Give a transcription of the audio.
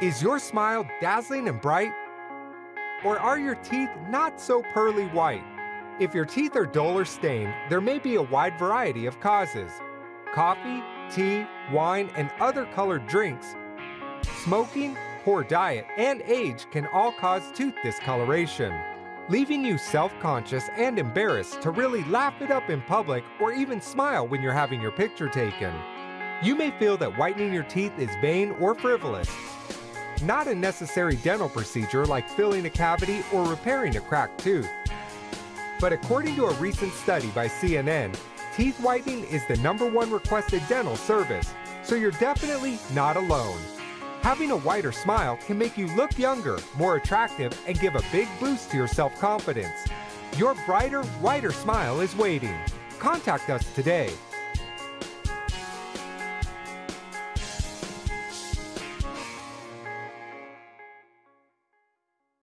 Is your smile dazzling and bright? Or are your teeth not so pearly white? If your teeth are dull or stained, there may be a wide variety of causes. Coffee, tea, wine, and other colored drinks, smoking, poor diet, and age can all cause tooth discoloration, leaving you self-conscious and embarrassed to really laugh it up in public or even smile when you're having your picture taken. You may feel that whitening your teeth is vain or frivolous, not a necessary dental procedure like filling a cavity or repairing a cracked tooth. But according to a recent study by CNN, teeth whitening is the number one requested dental service, so you're definitely not alone. Having a whiter smile can make you look younger, more attractive, and give a big boost to your self-confidence. Your brighter, whiter smile is waiting. Contact us today